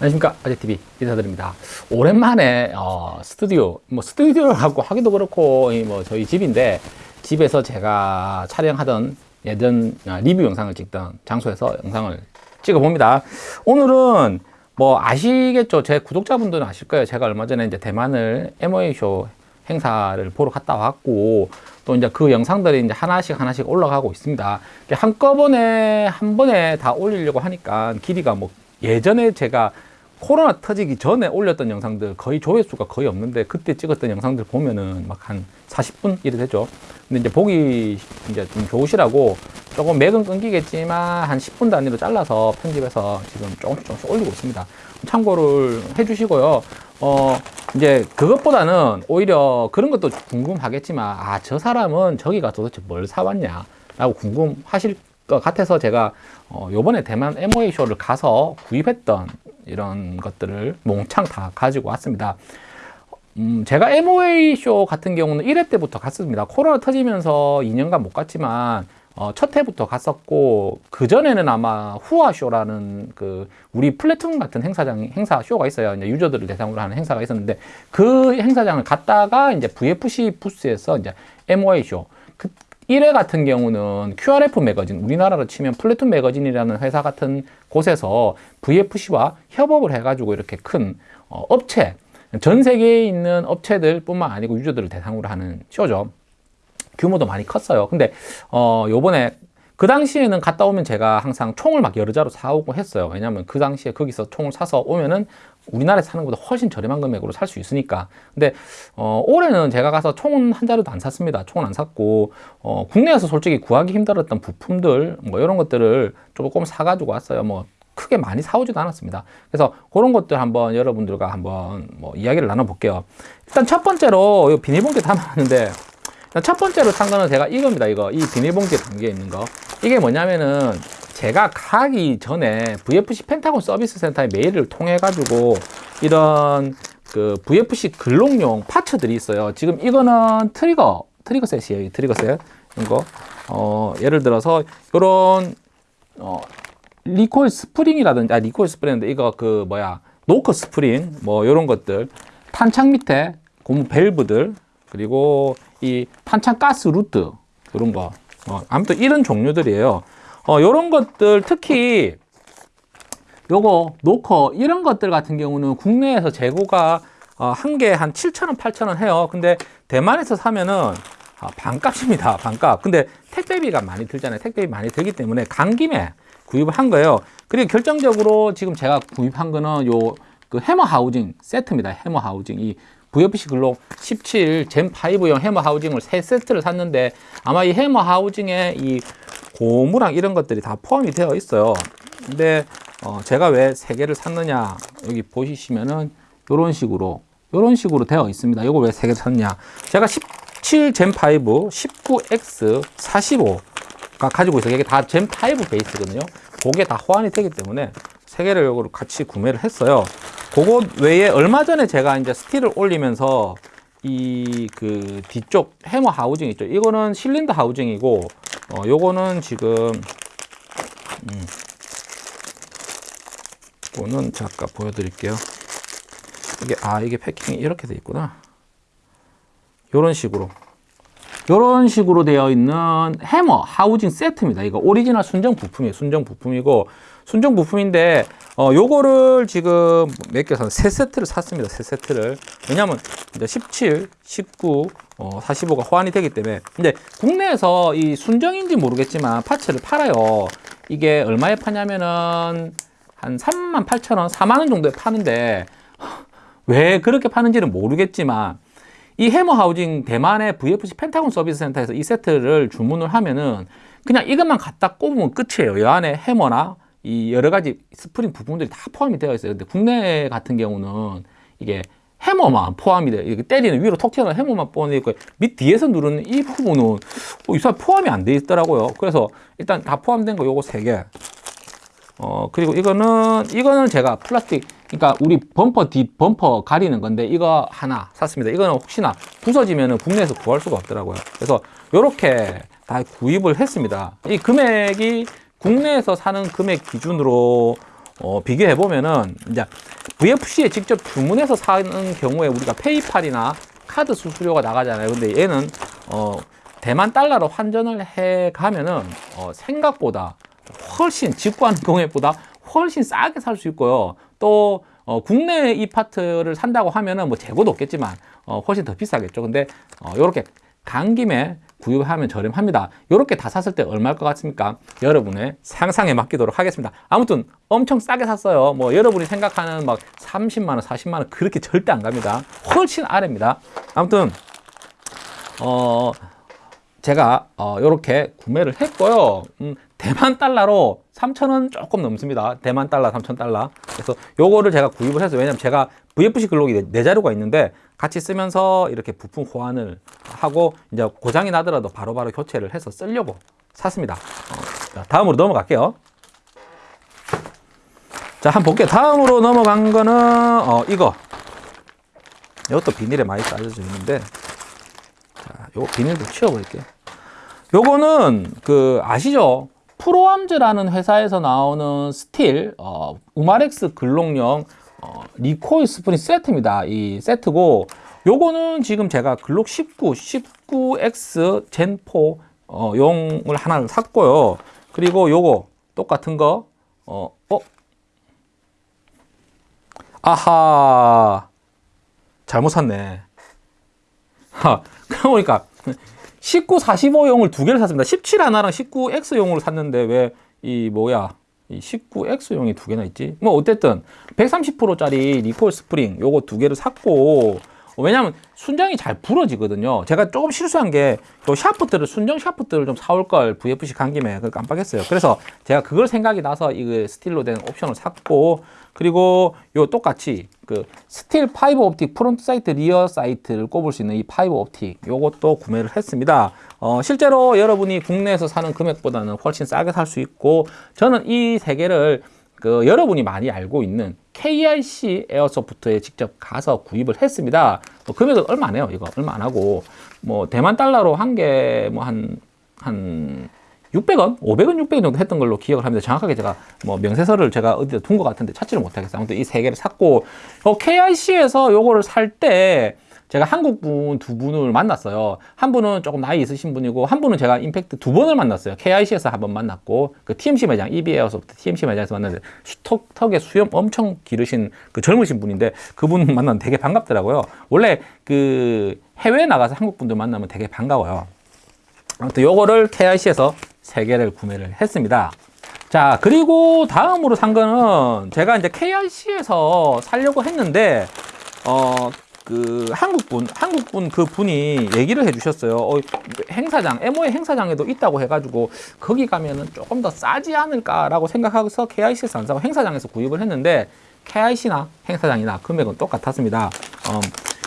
안녕하십니까. 아재TV 인사드립니다. 오랜만에 어, 스튜디오 뭐 스튜디오라고 하기도 그렇고 뭐 저희 집인데 집에서 제가 촬영하던 예전 아, 리뷰 영상을 찍던 장소에서 영상을 찍어 봅니다. 오늘은 뭐 아시겠죠? 제 구독자분들은 아실 거예요. 제가 얼마 전에 이제 대만을 MOA쇼 행사를 보러 갔다 왔고 또 이제 그 영상들이 이제 하나씩 하나씩 올라가고 있습니다. 한꺼번에 한 번에 다 올리려고 하니까 길이가 뭐 예전에 제가 코로나 터지기 전에 올렸던 영상들 거의 조회수가 거의 없는데 그때 찍었던 영상들 보면은 막 한 40분 이래 되죠. 근데 이제 보기 이제 좀 좋으시라고 조금 맥은 끊기겠지만 한 10분 단위로 잘라서 편집해서 지금 조금씩 조금씩 올리고 있습니다. 참고를 해주시고요. 어, 이제 그것보다는 오히려 그런 것도 궁금하겠지만 아, 저 사람은 저기가 도대체 뭘 사왔냐 라고 궁금하실 것 같아서 제가 어, 요번에 대만 MOA 쇼를 가서 구입했던 이런 것들을 몽창 다 가지고 왔습니다. 음, 제가 MOA 쇼 같은 경우는 1회 때부터 갔습니다. 코로나 터지면서 2년간 못 갔지만 어, 첫 해부터 갔었고 그 전에는 아마 후아 쇼라는 그 우리 플래툰 같은 행사장 행사 쇼가 있어요. 이제 유저들을 대상으로 하는 행사가 있었는데 그 행사장을 갔다가 이제 VFC 부스에서 이제 MOA 쇼그 1회 같은 경우는 QRF 매거진, 우리나라로 치면 플래툰 매거진이라는 회사 같은 곳에서 VFC와 협업을 해가지고 이렇게 큰 어, 업체, 전 세계에 있는 업체들 뿐만 아니고 유저들을 대상으로 하는 쇼죠. 규모도 많이 컸어요. 근데 어 요번에 그 당시에는 갔다 오면 제가 항상 총을 막 여러 자로 사오고 했어요. 왜냐면 그 당시에 거기서 총을 사서 오면은 우리나라에서 사는 것보다 훨씬 저렴한 금액으로 살 수 있으니까. 근데 어, 올해는 제가 가서 총은 한 자루도 안 샀습니다. 총은 안 샀고 어, 국내에서 솔직히 구하기 힘들었던 부품들 뭐 이런 것들을 조금 사가지고 왔어요. 뭐 크게 많이 사오지도 않았습니다. 그래서 그런 것들 한번 여러분들과 한번 뭐 이야기를 나눠볼게요. 일단 첫 번째로 이 비닐봉지 담았는데 첫 번째로 산 거는 제가 이겁니다. 이거 이 비닐봉지에 담겨 있는 거. 이게 뭐냐면은 제가 가기 전에 VFC 펜타곤 서비스 센터에 메일을 통해 가지고 이런 그 VFC 글록용 parts들이 있어요. 지금 이거는 trigger trigger set이에요. trigger set 이거 어 예를 들어서 이런 어 recoil spring이라든지 아 recoil spring인데 이거 그 뭐야 knocker spring 뭐 이런 것들 탄창 밑에 고무 밸브들 그리고 이 탄창 gas route 그런 거 어, 아무튼 이런 종류들이에요. 어, 요런 것들 특히 요거 노커 이런 것들 같은 경우는 국내에서 재고가 어, 한개한 7,000원, 8,000원 해요. 근데 대만에서 사면은 아, 반값입니다. 반값. 근데 택배비가 많이 들잖아요. 택배비 많이 들기 때문에 간 김에 구입을 한 거예요. 그리고 결정적으로 지금 제가 구입한 거는 요 그 해머 하우징 세트입니다. 해머 하우징. 이 VFC 글록 17 젠5용 해머 하우징을 세 세트를 샀는데 아마 이 해머 하우징에 이 고무랑 이런 것들이 다 포함이 되어 있어요. 근데 어 제가 왜 세 개를 샀느냐 여기 보시면은 이런 식으로 이런 식으로 되어 있습니다. 이거 왜 세 개 샀냐. 제가 17 젠5 19X 45가 가지고 있어요. 이게 다 젠5 베이스거든요. 그게 다 호환이 되기 때문에 세 개를 요거를 같이 구매를 했어요. 그거 외에 얼마 전에 제가 이제 스틸을 올리면서 이 그 뒤쪽 해머 하우징 있죠. 이거는 실린더 하우징이고 어, 요거는 지금 음, 이거는 잠깐 보여드릴게요. 이게 아 이게 패킹이 이렇게 돼 있구나. 요런 식으로 요런 식으로 되어 있는 hammer housing 세트입니다. 이거 오리지널 순정 부품이에요. 순정 부품이고 순정 부품인데 어 요거를 지금 몇개 샀, 세 세트를 샀습니다. 세 세트를. 왜냐면 이제 17, 19, 어, 45가 호환이 되기 때문에 근데 국내에서 이 순정인지 모르겠지만 parts를 팔아요 이게 얼마에 파냐면은 한 3만 8천 원 4만 원 정도에 파는데 왜 그렇게 파는지는 모르겠지만 이 hammer housing 대만의 VFC 펜타곤 서비스 센터에서 이 세트를 주문을 하면은 그냥 이것만 갖다 꼽으면 끝이에요 이 안에 hammer나 이 여러 가지 스프링 부품들이 다 포함이 되어 있어요 근데 국내 같은 경우는 이게 해머만 포함이 돼. 이렇게 때리는 위로 톡 튀어나온 해머만 포함되어 있고 밑 뒤에서 누르는 이 부분은 어, 이 사람 포함이 안 돼 있더라고요. 그래서 일단 다 포함된 거 요거 세 개. 어 그리고 이거는 이거는 제가 플라스틱 그러니까 우리 범퍼 뒷 범퍼 가리는 건데 이거 하나 샀습니다. 이거는 혹시나 부서지면은 국내에서 구할 수가 없더라고요. 그래서 요렇게 다 구입을 했습니다. 이 금액이 국내에서 사는 금액 기준으로 어, 비교해 보면은 이제 VFC에 직접 주문해서 사는 경우에 우리가 페이팔이나 카드 수수료가 나가잖아요. 근데 얘는 어, 대만 달러로 환전을 해 가면은 어, 생각보다 훨씬 직구하는 경우에보다 훨씬 싸게 살 수 있고요. 또 어, 국내 이 파트를 산다고 하면은 뭐 재고도 없겠지만 어, 훨씬 더 비싸겠죠. 근데 어, 이렇게 간 김에 구입하면 저렴합니다. 이렇게 다 샀을 때 얼마일 것 같습니까? 여러분의 상상에 맡기도록 하겠습니다. 아무튼 엄청 싸게 샀어요. 뭐 여러분이 생각하는 막 30만 원, 40만 원 그렇게 절대 안 갑니다. 훨씬 아래입니다. 아무튼 어 제가 어 요렇게 구매를 했고요. 음, 대만 달러로 3,000원 조금 넘습니다. 대만 달러 3,000달러. 그래서 요거를 제가 구입을 해서 왜냐면 제가 VFC 글록이 네, 네 자료가 있는데 같이 쓰면서 이렇게 부품 호환을 하고 이제 고장이 나더라도 바로바로 교체를 해서 쓰려고 샀습니다. 어, 자, 다음으로 넘어갈게요. 자, 한번 볼게요. 다음으로 넘어간 거는 어, 이거. 이것도 비닐에 많이 싸여져 있는데 자, 요 비닐도 치워버릴게요. 요거는 그 아시죠? 프로암즈라는 회사에서 나오는 스틸 어, 우마렉스 글록용 어, recoil 스프링 세트입니다. 이 세트고 요거는 지금 제가 글록 19, 19X Gen 4 어, 용을 하나를 샀고요. 그리고 요거 똑같은 거 어, 어? 아하 잘못 샀네. 하, 그러고 보니까 19, 45용을 두 개를 샀습니다. 17 하나랑 19X용으로 샀는데 왜 이 뭐야 이 19X용이 두 개나 있지? 뭐 어쨌든 130%짜리 리콜 스프링 요거 두 개를 샀고 왜냐면 순정이 잘 부러지거든요. 제가 조금 실수한 게요 샤프트를 순정 샤프트를 좀 사올 걸 VFC 간 김에 그걸 깜빡했어요. 그래서 제가 그걸 생각이 나서 이 스틸로 된 옵션을 샀고 그리고 요 똑같이 그 스틸 fiber optic front sight rear sight를 꼽을 수 있는 이 fiber optic 요것도 구매를 했습니다. 어, 실제로 여러분이 국내에서 사는 금액보다는 훨씬 싸게 살 수 있고 저는 이 세 개를 그 여러분이 많이 알고 있는 KIC 에어소프트에 직접 가서 구입을 했습니다. 뭐 금액은 얼마 안 해요. 이거 얼마 안 하고 뭐 대만 달러로 한 개 뭐 한 한 600원, 500원, 600원 정도 했던 걸로 기억을 합니다. 정확하게 제가 뭐 명세서를 제가 어디다 둔 것 같은데 찾지를 못하겠어요. 아무튼 이 세 개를 샀고 어, KIC에서 요거를 살때 제가 한국 분 두 분을 만났어요. 한 분은 조금 나이 있으신 분이고 한 분은 제가 임팩트 두 번을 만났어요. KIC에서 한 번 만났고 그 TMC 매장 EB에어소프트 TMC 매장에서 만났는데 턱, 턱에 수염 엄청 기르신 그 젊으신 분인데 그분 만나면 되게 반갑더라고요. 원래 그 해외에 나가서 한국 분들 만나면 되게 반가워요. 아무튼 요거를 KIC에서 세 개를 구매를 했습니다. 자, 그리고 다음으로 산 거는 제가 이제 KIC에서 살려고 했는데, 어, 그 한국분, 한국분 그 분이 얘기를 해주셨어요. 어, 행사장, MO의 행사장에도 있다고 해가지고 거기 가면은 조금 더 싸지 않을까라고 생각해서 KIC에서 안 사고 행사장에서 구입을 했는데 KIC나 행사장이나 금액은 똑같았습니다. 어,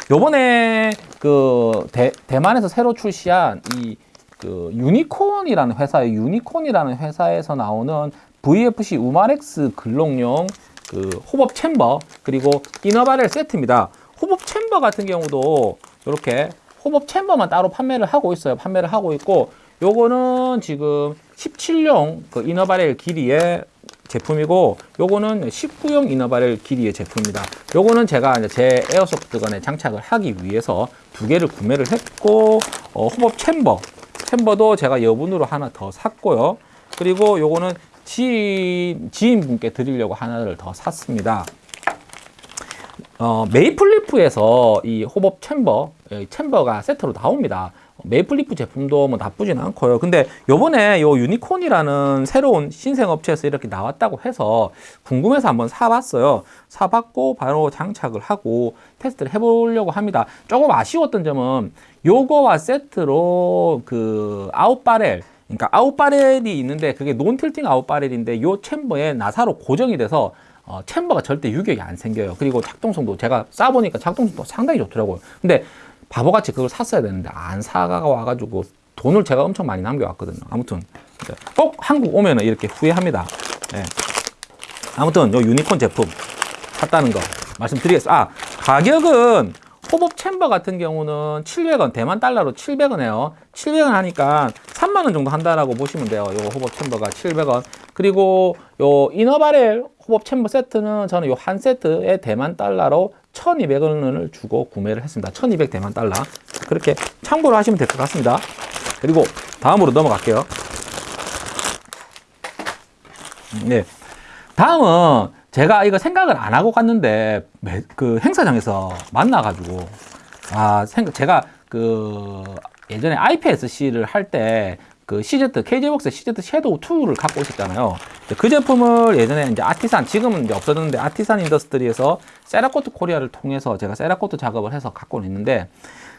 요번에 그 대, 대만에서 새로 출시한 이 그 유니콘이라는 회사의 유니콘이라는 회사에서 나오는 VFC 우마렉스 글록용 그 hop-up chamber 그리고 inner barrel 세트입니다. hop-up chamber 같은 경우도 이렇게 hop-up chamber만 따로 판매를 하고 있어요. 판매를 하고 있고 요거는 지금 17용 그 inner barrel 길이의 제품이고 요거는 19용 inner barrel 길이의 제품입니다. 요거는 제가 이제 제 airsoft gun에 장착을 하기 위해서 두 개를 구매를 했고 어, hop-up chamber chamber도 제가 여분으로 하나 더 샀고요. 그리고 요거는 지인, 지인분께 드리려고 하나를 더 샀습니다. 어, 메이플리프에서 이 hop-up chamber, 이 chamber가 세트로 나옵니다. 메이플리프 제품도 뭐 나쁘진 않고요. 근데 요번에 요 유니콘이라는 새로운 신생 업체에서 이렇게 나왔다고 해서 궁금해서 한번 사봤어요. 사봤고 바로 장착을 하고 테스트를 해보려고 합니다. 조금 아쉬웠던 점은 요거와 세트로 그 아웃바렐 그러니까 아웃바렐이 있는데 그게 논틸팅 아웃바렐인데 요 챔버에 나사로 고정이 돼서 어, 챔버가 절대 유격이 안 생겨요. 그리고 작동성도 제가 쏴보니까 작동성도 상당히 좋더라고요. 근데 바보같이 그걸 샀어야 되는데 안 사가 와가지고 돈을 제가 엄청 많이 남겨왔거든요. 아무튼 꼭 한국 오면 은 이렇게 후회합니다. 네. 아무튼 요 유니콘 제품 샀다는 거 말씀드리겠습니다. 아 가격은 hop-up chamber 같은 경우는 700원 대만 달러로 700원 해요. 700원 하니까 3만 원 정도 한다라고 보시면 돼요. 요 hop-up chamber가 700원. 그리고 요 inner barrel hop-up chamber 세트는 저는 요 한 세트에 대만 달러로 1200원을 주고 구매를 했습니다. 1200 대만 달러. 그렇게 참고로 하시면 될 것 같습니다. 그리고 다음으로 넘어갈게요. 네. 다음은 제가 이거 생각을 안 하고 갔는데 매- 그 행사장에서 만나가지고 아 제가 그 예전에 IPSC를 할 때 그 CZ KJ웍스 CZ 섀도우 2를 갖고. 근데 그 제품을 예전에 이제 아티산 지금은 이제 없어졌는데 아티산 인더스트리에서 세라코트 코리아를 통해서 제가 세라코트 작업을 해서 갖고 있는데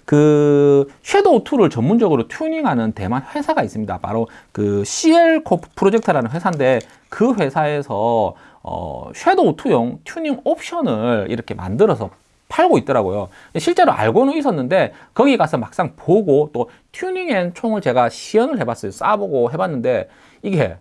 그 섀도우 2를 전문적으로 튜닝하는 대만 회사가 있습니다. 바로 그 CL 코 프로젝트라는 회사인데 그 회사에서 어 섀도우 2용 튜닝 옵션을 이렇게 만들어서 팔고 있더라고요. 실제로 알고는 있었는데 거기 가서 막상 보고 또 튜닝된 총을 제가 시연을 해봤어요. 쏴보고 해봤는데 이게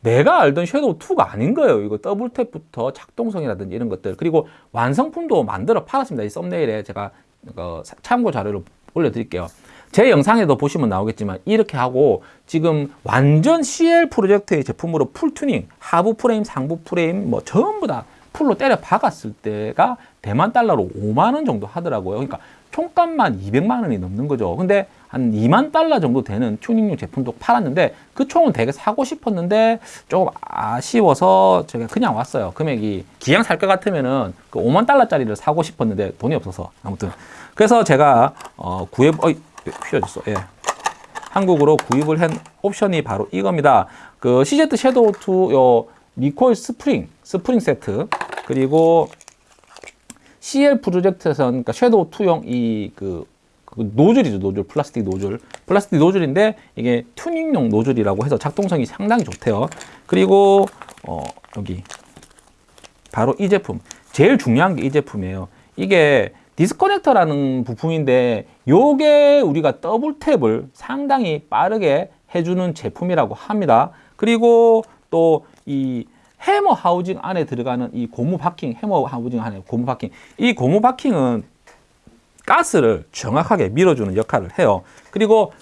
내가 알던 섀도우 2가 아닌 거예요. 이거 double tap부터 작동성이라든지 이런 것들 그리고 완성품도 만들어 팔았습니다. 이 썸네일에 제가 어, 사- 참고 자료를 올려드릴게요. 제 영상에도 보시면 나오겠지만 이렇게 하고 지금 완전 CL 프로젝트의 제품으로 full 튜닝, 하부 프레임, 상부 프레임 뭐 전부 다 full로 때려 박았을 때가 대만 달러로 5만 원 정도 하더라고요. 그러니까 총값만 200만 원이 넘는 거죠. 근데 한 2만 달러 정도 되는 튜닝용 제품도 팔았는데 그 총은 되게 사고 싶었는데 조금 아쉬워서 제가 그냥 왔어요. 금액이 기왕 살 것 같으면은 그 5만 달러짜리를 사고 싶었는데 돈이 없어서 아무튼 그래서 제가 어 구입 어이 휘어졌어. 예. 한국으로 구입을 한 옵션이 바로 이겁니다. 그 CZ 섀도우 2용 recoil 스프링 스프링 세트. 그리고 CL 프로젝트에서 그러니까 섀도우 2용 이그 그 노즐이죠 노즐 플라스틱 노즐. 플라스틱 노즐인데 이게 튜닝용 노즐이라고 해서 작동성이 상당히 좋대요. 그리고 어 여기 바로 이 제품. 제일 중요한 게 이 제품이에요. 이게 disconnector라는 부품인데 요게 우리가 double tap을 상당히 빠르게 해주는 제품이라고 합니다. 그리고 또 이 hammer housing 안에 들어가는 이 고무 바킹 hammer housing 안에 고무 바킹 이 고무 바킹은 가스를 정확하게 밀어주는 역할을 해요. 그리고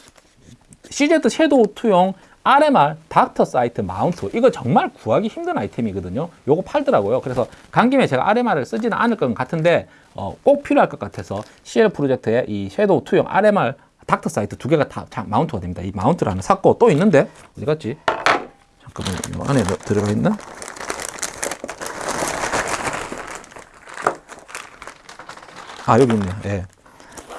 CZ 섀도우 2용 RMR 닥터 sight mount 이거 정말 구하기 힘든 아이템이거든요. 요거 팔더라고요. 그래서 간 김에 제가 RMR을 쓰지는 않을 것 같은데 어, 꼭 필요할 것 같아서 CL 프로젝트에 이 섀도우 2용 RMR 닥터 sight 두 개가 다 자- mount가 됩니다. 이 mount를 하나 샀고 또 있는데 어디 갔지? 잠깐만 요 안에 뭐 들어가 있나? 아 여기 있네요. 예.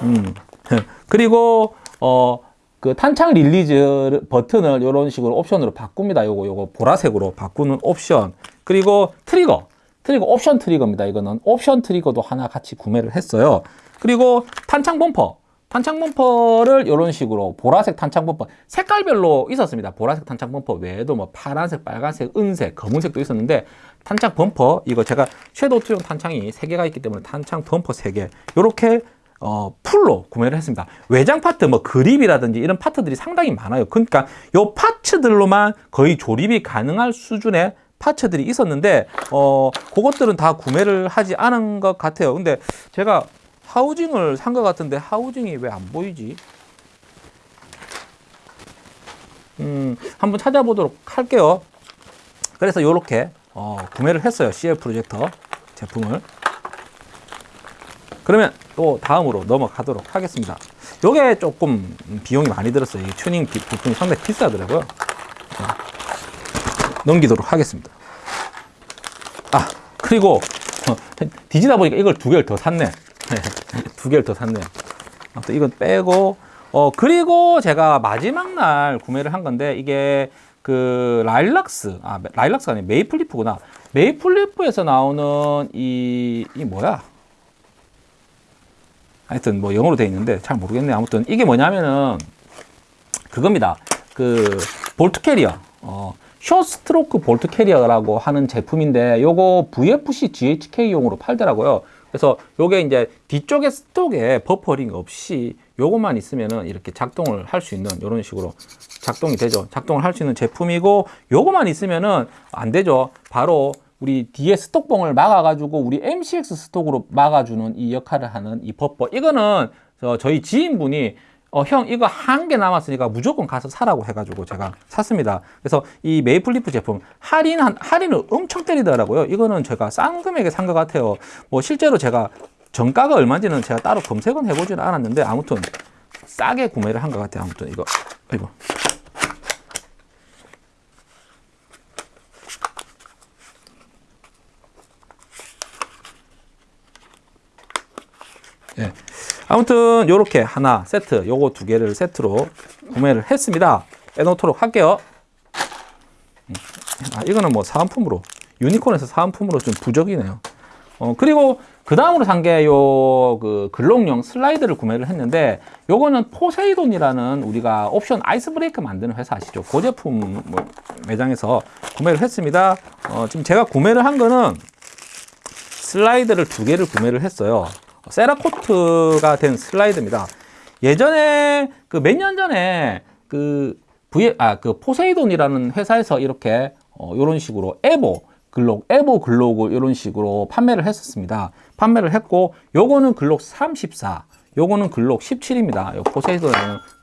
음. 그리고 어 그 탄창 release button을 이런 식으로 옵션으로 바꿉니다. 요거 요거 보라색으로 바꾸는 옵션. 그리고 트리거. 트리거 옵션 트리거입니다. 이거는 옵션 트리거도 하나 같이 구매를 했어요. 그리고 탄창 범퍼. 탄창 범퍼를 이런 식으로 보라색 탄창 범퍼 색깔별로 있었습니다. 보라색 탄창 범퍼 외에도 뭐 파란색, 빨간색, 은색, 검은색도 있었는데 탄창 범퍼 이거 제가 Shadow two용 탄창이 세 개가 있기 때문에 탄창 범퍼 세 개. 요렇게 어, full로 구매를 했습니다. 외장 파트, 뭐 그립이라든지 이런 파트들이 상당히 많아요. 그러니까 요 parts들로만 거의 조립이 가능할 수준의 parts들이 있었는데 어, 그것들은 다 구매를 하지 않은 것 같아요. 근데 제가 하우징을 산 것 같은데 하우징이 왜 안 보이지? 음, 한번 찾아보도록 할게요. 그래서 요렇게 어, 구매를 했어요. CL 프로젝터 제품을. 그러면 또 다음으로 넘어가도록 하겠습니다. 요게 조금 비용이 많이 들었어요. 이 튜닝 비- 부품이 상당히 비싸더라고요. 자, 넘기도록 하겠습니다. 아, 그리고 어, 뒤지다 보니까 이걸 두 개를 더 샀네. 두 개를 더 샀네. 아무튼 이건 빼고 어 그리고 제가 마지막 날 구매를 한 건데 이게 그 라일락스 아 라일락스가 아니라 메이플리프구나. 메이플리프에서 나오는 이 이 뭐야? 하여튼 뭐 영어로 돼 있는데 잘 모르겠네. 아무튼 이게 뭐냐면은 그겁니다. 그 bolt carrier. 어, short stroke bolt carrier라고 하는 제품인데 요거 VFC GHK용으로 팔더라고요. 그래서 요게 이제 뒤쪽에 stock에 버퍼링 없이 요것만 있으면은 이렇게 작동을 할 수 있는 이런 식으로 작동이 되죠. 작동을 할 수 있는 제품이고 요것만 있으면은 안 되죠. 바로 우리 뒤에 stock봉을 막아가지고 우리 MCX stock으로 막아주는 이 역할을 하는 이 버퍼. 이거는 저 저희 지인분이 어, 형 이거 한 개 남았으니까 무조건 가서 사라고 해가지고 제가 샀습니다. 그래서 이 메이플 리프 제품 할인 한 할인을 엄청 때리더라고요. 이거는 제가 싼 금액에 산 것 같아요. 뭐 실제로 제가 정가가 얼마인지는 제가 따로 검색은 해보지는 않았는데 아무튼 싸게 구매를 한 것 같아요. 아무튼 이거 이거 예. 아무튼 요렇게 하나 세트 요거 두 개를 세트로 구매를 했습니다 빼놓도록 할게요 음. 아, 이거는 뭐 사은품으로 유니콘에서 사은품으로 좀 부적이네요 어, 그리고 그 다음으로 산 게 요 그 글록용 슬라이드를 구매를 했는데 요거는 포세이돈이라는 우리가 옵션 아이스 브레이크 만드는 회사 아시죠? 그 제품 뭐 매장에서 구매를 했습니다 어, 지금 제가 구매를 한 거는 슬라이드를 두 개를 구매를 했어요 세라코트가 된 슬라이드입니다. 예전에 그 몇 년 전에 그 V 아그 포세이돈이라는 회사에서 이렇게 어 요런 식으로 에보 글록 에보 글록을 이런 식으로 판매를 했었습니다. 판매를 했고 요거는 글록 34 요거는 글록 17입니다. 요 포세이돈은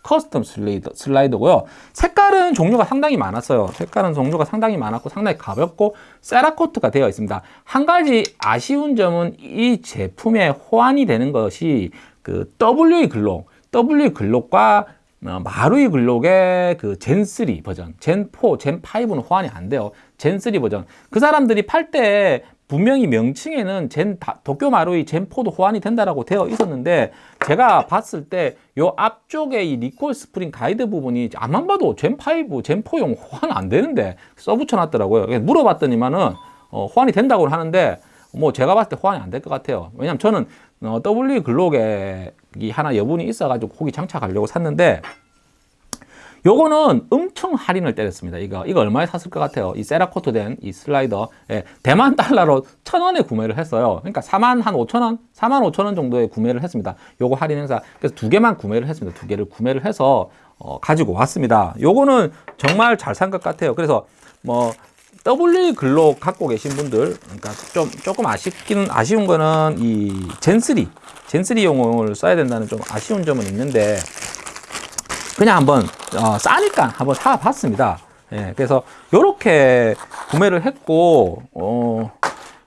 custom 슬라이드, 슬라이드고요. 색깔은 종류가 상당히 많았어요. 색깔은 종류가 상당히 많았고 상당히 가볍고 세라코트가 되어 있습니다. 한 가지 아쉬운 점은 이 제품에 호환이 되는 것이 그 WE 글록, WE 글록과 어, 마루이 글록의 그 Gen3 버전, Gen4, Gen5는 호환이 안 돼요. Gen3 버전. 그 사람들이 팔 때 분명히 명칭에는 Gen 도쿄 마루이 Gen4도 호환이 된다라고 되어 있었는데 제가 봤을 때 요 앞쪽에 이 recoil spring guide 부분이 안만 봐도 Gen5, Gen4용 호환 안 되는데 써붙여 놨더라고요. 물어봤더니만은 어, 호환이 된다고 하는데 뭐 제가 봤을 때 호환이 안 될 것 같아요. 왜냐면 저는 어, W 글록에 하나 여분이 있어가지고 거기 장착하려고 샀는데 요거는 엄청 할인을 때렸습니다. 이거 이거 얼마에 샀을 것 같아요? 이 세라코트 된 이 슬라이더 예, 대만 달러로 천 원에 구매를 했어요. 그러니까 4만 한 5천 원, 4만 5천 원 정도에 구매를 했습니다. 요거 할인 행사 그래서 두 개만 구매를 했습니다. 두 개를 구매를 해서 어, 가지고 왔습니다. 요거는 정말 잘 산 것 같아요. 그래서 뭐 W 글록 갖고 계신 분들 그러니까 좀 조금 아쉽기는 아쉬운 거는 이 젠3 젠3용을 써야 된다는 좀 아쉬운 점은 있는데 그냥 한번 어, 싸니까 한번 사봤습니다. 예, 그래서 요렇게 구매를 했고 어,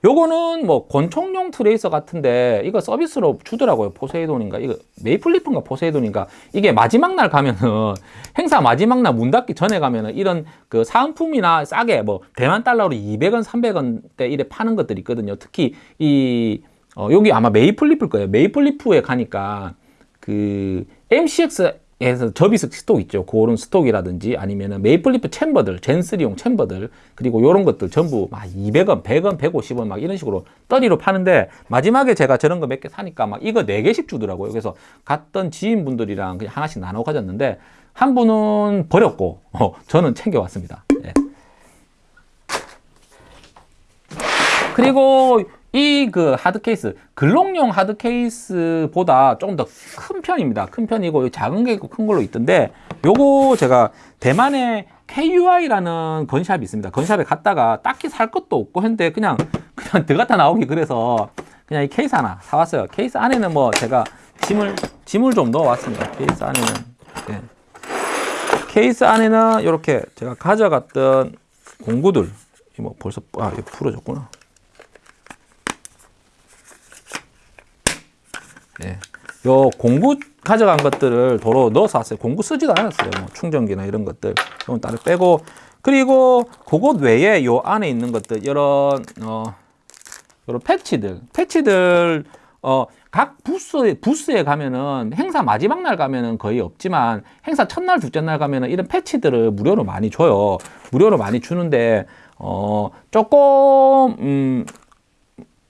요거는 뭐 권총용 트레이서 같은데 이거 서비스로 주더라고요. 포세이돈인가? 이거 메이플리프인가 포세이돈인가? 이게 마지막 날 가면은 행사 마지막 날 문 닫기 전에 가면은 이런 그 사은품이나 싸게 뭐 대만 달러로 200원 300원대 이래 파는 것들이 있거든요. 특히 이 어, 여기 아마 메이플리프일 거예요. 메이플리프에 가니까 그 MCX 에서 접이식 stock 있죠. 그런 stock이라든지 아니면은 메이플리프 chamber들, Gen3용 chamber들, 그리고 이런 것들 전부 막 200원, 100원, 150원 막 이런 식으로 떠리로 파는데 마지막에 제가 저런 거 몇 개 사니까 막 이거 4개씩 주더라고요. 그래서 갔던 지인분들이랑 그냥 하나씩 나눠 가졌는데 한 분은 버렸고, 어, 저는 챙겨왔습니다. 예. 그리고 이 그 hard case 글록용 hard case보다 조금 더 큰 편입니다. 큰 편이고 작은 게 있고 큰 걸로 있던데 요거 제가 대만에 KUI라는 gun shop이 있습니다. gun shop에 갔다가 딱히 살 것도 없고 했는데 그냥 그냥 들어갔다 나오기 그래서 그냥 이 케이스 하나 사왔어요. 케이스 안에는 뭐 제가 짐을 짐을 좀 넣어왔습니다. 케이스 안에는. 네. 케이스 안에는 이렇게 제가 가져갔던 공구들 뭐 벌써 아 풀어졌구나 예. 요 공구 가져간 것들을 도로 넣어서 왔어요. 공구 쓰지도 않았어요. 뭐 충전기나 이런 것들. 이건 따로 빼고. 그리고 그것 외에 요 안에 있는 것들, 이런, 어, 이런 패치들. 패치들, 어, 각 부스에, 부스에 가면은 행사 마지막 날 가면은 거의 없지만 행사 첫날, 둘째 날 가면은 이런 패치들을 무료로 많이 줘요. 무료로 많이 주는데, 어, 조금, 음,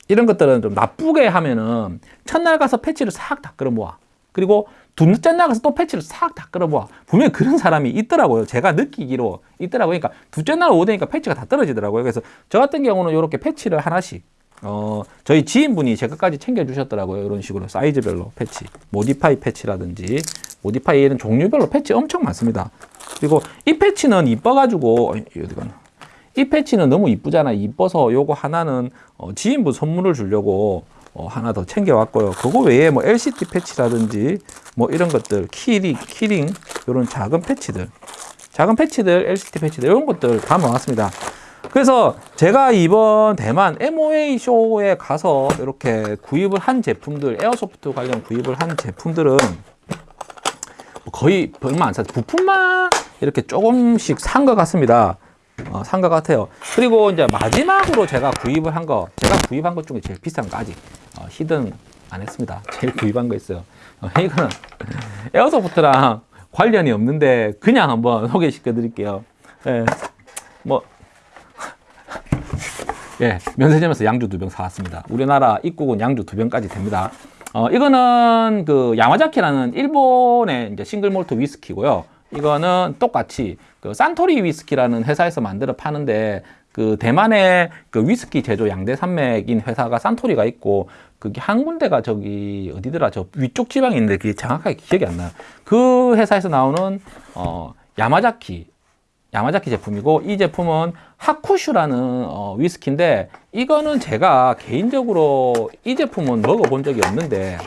이런 것들은 좀 나쁘게 하면은 첫날 가서 패치를 싹 다 끌어모아. 그리고 둘째 날 가서 또 패치를 싹 다 끌어모아. 분명히 그런 사람이 있더라고요. 제가 느끼기로 있더라고요. 그러니까 둘째 날 오되니까 패치가 다 떨어지더라고요. 그래서 저 같은 경우는 이렇게 패치를 하나씩 어, 저희 지인분이 제 것까지 챙겨주셨더라고요. 이런 식으로 사이즈별로 패치. 모디파이 패치라든지, 모디파이에는 종류별로 패치 엄청 많습니다. 그리고 이 패치는 이뻐가지고, 어디 가나. 이 패치는 너무 이쁘잖아. 이뻐서 요거 하나는 어, 지인분 선물을 주려고 어, 하나 더 챙겨왔고요. 그거 외에 뭐 LCD 패치라든지 뭐 이런 것들, keyring, keyring, 이런 작은 패치들, 작은 패치들, LCD 패치들, 이런 것들 담아왔습니다. 그래서 제가 이번 대만 MOA 쇼에 가서 이렇게 구입을 한 제품들, airsoft 관련 구입을 한 제품들은 뭐 거의 얼마 안 샀어요. 부품만 이렇게 조금씩 산 것 같습니다. 어, 산것 같아요. 그리고 이제 마지막으로 제가 구입을 한 거, 제가 구입한 것 중에 제일 비싼 거 아직 어, 히든 안 했습니다. 제일 구입한 거 있어요. 어, 이거는 에어소프트랑 관련이 없는데 그냥 한번 소개시켜 드릴게요. 예, 뭐, 예, 면세점에서 양주 두 병 사왔습니다. 우리나라 입국은 양주 두 병까지 됩니다. 어, 이거는 그 야마자키라는 일본의 이제 싱글 몰트 위스키고요. 이거는 똑같이 그 산토리 위스키라는 회사에서 만들어 파는데 그 대만의 그 위스키 제조 양대 산맥인 회사가 산토리가 있고 그게 한 군데가 저기 어디더라 저 위쪽 지방에 있는데 그게 정확하게 기억이 안 나요. 그 회사에서 나오는 어 야마자키 야마자키 제품이고 이 제품은 하쿠슈라는 어, 위스키인데 이거는 제가 개인적으로 이 제품은 먹어본 적이 없는데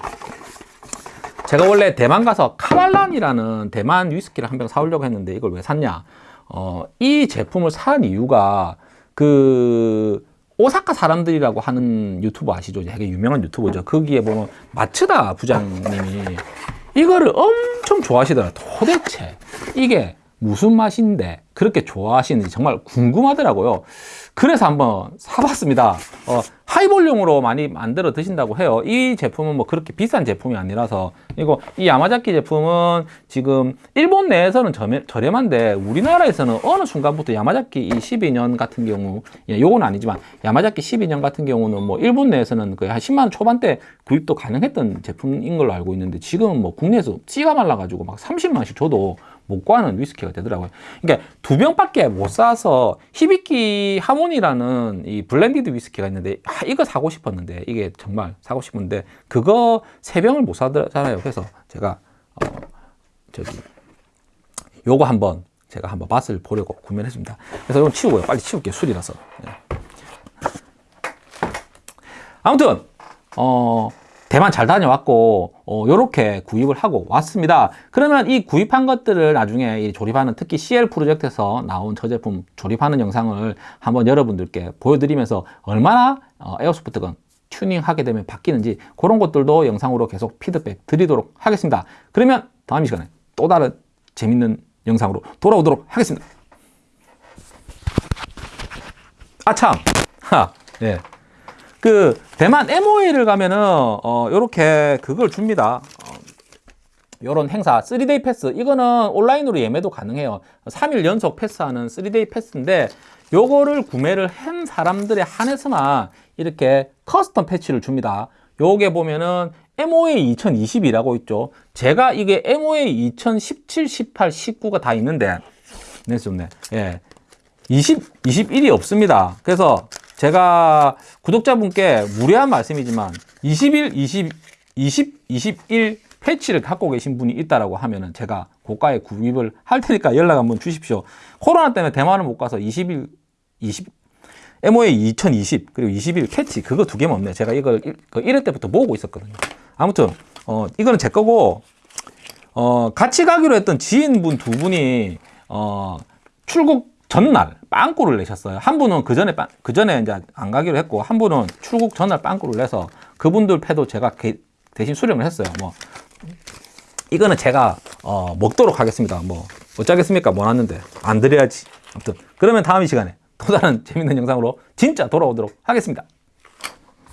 제가 원래 대만 가서 카발란이라는 대만 위스키를 한 병 사오려고 했는데 이걸 왜 샀냐 어, 이 제품을 산 이유가 그 오사카 사람들이라고 하는 유튜버 아시죠? 되게 유명한 유튜버죠. 거기에 보면 마츠다 부장님이 이거를 엄청 좋아하시더라. 도대체 이게 무슨 맛인데 그렇게 좋아하시는지 정말 궁금하더라고요. 그래서 한번 사봤습니다. 어, 하이볼륨으로 많이 만들어 드신다고 해요. 이 제품은 뭐 그렇게 비싼 제품이 아니라서 이거 이 야마자키 제품은 지금 일본 내에서는 저렴, 저렴 한데 우리나라에서는 어느 순간부터 야마자키 이 12년 같은 경우 예, 요건 아니지만 야마자키 12년 같은 경우는 뭐 일본 내에서는 거의 한 10만 원 초반대 구입도 가능했던 제품인 걸로 알고 있는데 지금은 뭐 국내에서 씨가 말라가지고 막 30만 원씩 줘도 못 구하는 위스키가 되더라고요. 그러니까 두 병밖에 못 사서 히비키 하모니라는 이 blended 위스키가 있는데 아, 이거 사고 싶었는데 이게 정말 사고 싶은데 그거 세 병을 못 사잖아요. 그래서 제가 어, 저기 요거 한번 제가 한번 맛을 보려고 구매를 했습니다. 그래서 이건 치우고요. 빨리 치울게요. 술이라서. 예. 아무튼 어 대만 잘 다녀왔고 어, 요렇게 구입을 하고 왔습니다. 그러면 이 구입한 것들을 나중에 이 조립하는 특히 CL 프로젝트에서 나온 저 제품 조립하는 영상을 한번 여러분들께 보여드리면서 얼마나 어, 에어소프트건 튜닝하게 되면 바뀌는지 그런 것들도 영상으로 계속 피드백 드리도록 하겠습니다. 그러면 다음 이 시간에 또 다른 재밌는 영상으로 돌아오도록 하겠습니다. 아참. 하, 예. 그 대만 MOA를 가면은 어 요렇게 그걸 줍니다. 어, 요런 행사 3 day pass 이거는 온라인으로 예매도 가능해요. 3일 연속 패스하는 3 day pass인데 요거를 구매를 한 사람들에 한해서만 이렇게 커스텀 패치를 줍니다. 요게 보면은 MOA 2020이라고 있죠. 제가 이게 MOA 2017, 18, 19가 다 있는데 네, 좋네. 예. 20, 21이 없습니다. 그래서 제가 구독자분께 무례한 말씀이지만 21, 20, 20, 21 패치를 갖고 계신 분이 있다라고 하면은 제가 고가에 구입을 할 테니까 연락 한번 주십시오. 코로나 때문에 대만을 못 가서 21, 20, MOA 2020 그리고 21 캐치 그거 두 개만 없네. 제가 이걸 1, 그 1회 때부터 모으고 있었거든요. 아무튼 어 이거는 제 거고 어 같이 가기로 했던 지인분 두 분이 어 출국 전날 빵꾸를 내셨어요. 한 분은 그 전에 그 전에 이제 안 가기로 했고 한 분은 출국 전날 빵꾸를 내서 그분들 패도 제가 게, 대신 수령을 했어요. 뭐 이거는 제가 어, 먹도록 하겠습니다. 뭐 어쩌겠습니까? 뭐 왔는데 안 드려야지. 아무튼 그러면 다음 이 시간에 또 다른 재밌는 영상으로 진짜 돌아오도록 하겠습니다.